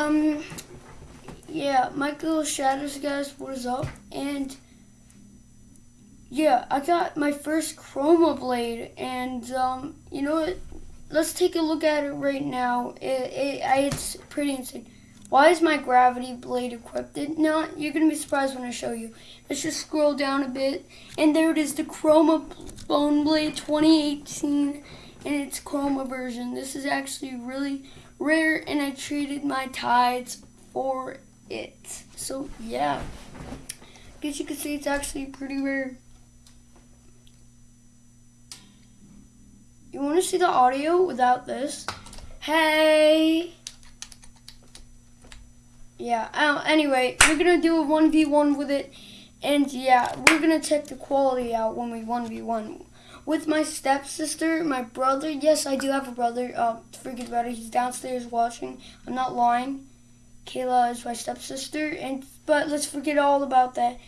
Um, yeah, Michael Shadows, guys, what is up? And yeah, I got my first Chroma Blade, and um, you know what? Let's take a look at it right now. It, it, it's pretty insane. Why is my gravity blade equipped? No, you're gonna be surprised when I show you. Let's just scroll down a bit, and there it is, the Chroma Bone Blade 2018, and its Chroma version. This is actually really rare, and I traded my tides for it. So yeah, I guess you could say it's actually pretty rare. You want to see the audio without this? Hey. Yeah, uh, anyway, we're going to do a 1v1 with it. And yeah, we're going to check the quality out when we 1v1. With my stepsister, my brother, yes, I do have a brother. Uh, forget about it, he's downstairs watching. I'm not lying. Kayla is my stepsister. and But let's forget all about that.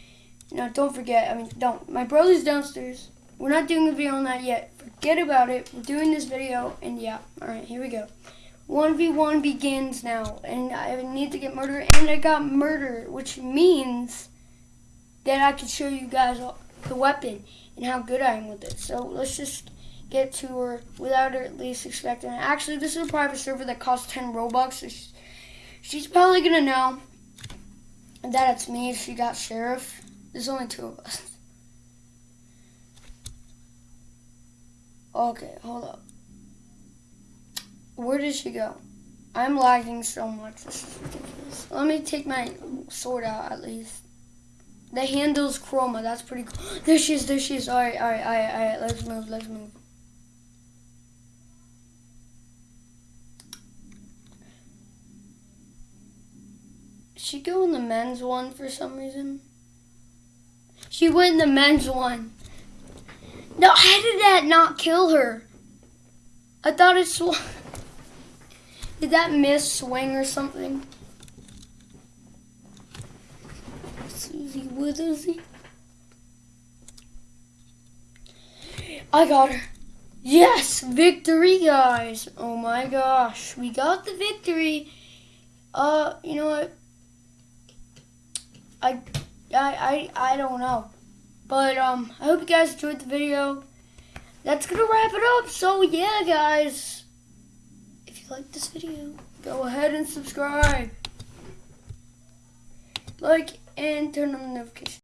No, don't forget. I mean, don't. My brother's downstairs. We're not doing a video on that yet. Forget about it. We're doing this video. And yeah, alright, here we go. 1v1 begins now, and I need to get murder, and I got murder, which means that I can show you guys the weapon and how good I am with it. So let's just get to her without her at least expecting it. Actually, this is a private server that costs 10 Robux. So she's, she's probably going to know that it's me if she got Sheriff. There's only two of us. Okay, hold up. Where did she go? I'm lagging so much. Let me take my sword out at least. The handle's chroma. That's pretty cool. There she is. There she is. All right, all right, all right, all right. Let's move. Let's move. She go in the men's one for some reason. She went in the men's one. No, how did that not kill her? I thought it swung. Did that miss swing or something? Susie Withersy. I got her. Yes, victory, guys. Oh my gosh, we got the victory. Uh, you know what? I, I, I, I don't know. But, um, I hope you guys enjoyed the video. That's gonna wrap it up. So, yeah, guys If you like this video, go ahead and subscribe. Like and turn on notifications.